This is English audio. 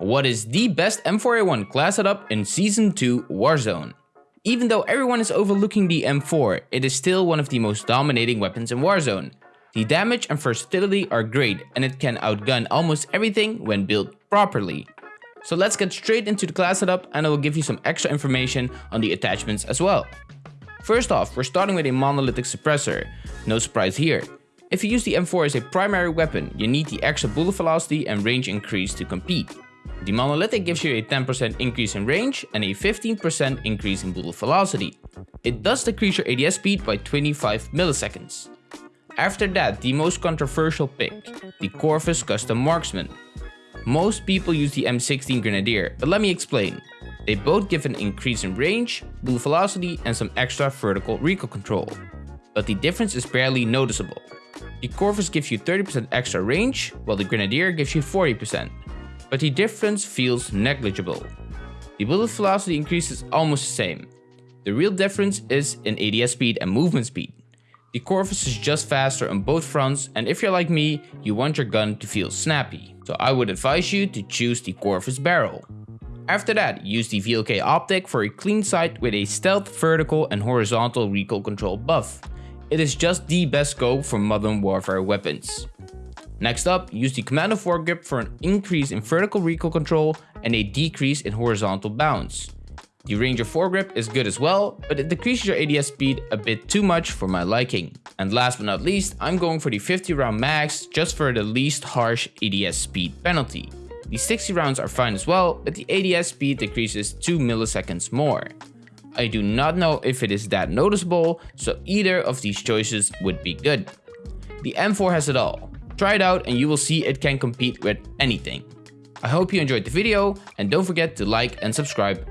What is the best M4A1 class setup in Season 2 Warzone? Even though everyone is overlooking the M4, it is still one of the most dominating weapons in Warzone. The damage and versatility are great and it can outgun almost everything when built properly. So let's get straight into the class setup and I will give you some extra information on the attachments as well. First off, we're starting with a monolithic suppressor. No surprise here. If you use the M4 as a primary weapon, you need the extra bullet velocity and range increase to compete. The monolithic gives you a 10% increase in range and a 15% increase in bullet velocity. It does decrease your ADS speed by 25 milliseconds. After that, the most controversial pick, the Corvus Custom Marksman. Most people use the M16 Grenadier, but let me explain. They both give an increase in range, bullet velocity and some extra vertical recoil control. But the difference is barely noticeable. The Corvus gives you 30% extra range, while the Grenadier gives you 40% but the difference feels negligible. The bullet velocity increase is almost the same. The real difference is in ADS speed and movement speed. The Corvus is just faster on both fronts and if you're like me, you want your gun to feel snappy. So I would advise you to choose the Corvus barrel. After that, use the VLK optic for a clean sight with a stealth vertical and horizontal recoil control buff. It is just the best scope for modern warfare weapons. Next up, use the commando foregrip for an increase in vertical recoil control and a decrease in horizontal bounce. The Ranger foregrip is good as well, but it decreases your ADS speed a bit too much for my liking. And last but not least, I'm going for the 50 round max just for the least harsh ADS speed penalty. The 60 rounds are fine as well, but the ADS speed decreases 2 milliseconds more. I do not know if it is that noticeable, so either of these choices would be good. The M4 has it all. Try it out and you will see it can compete with anything. I hope you enjoyed the video and don't forget to like and subscribe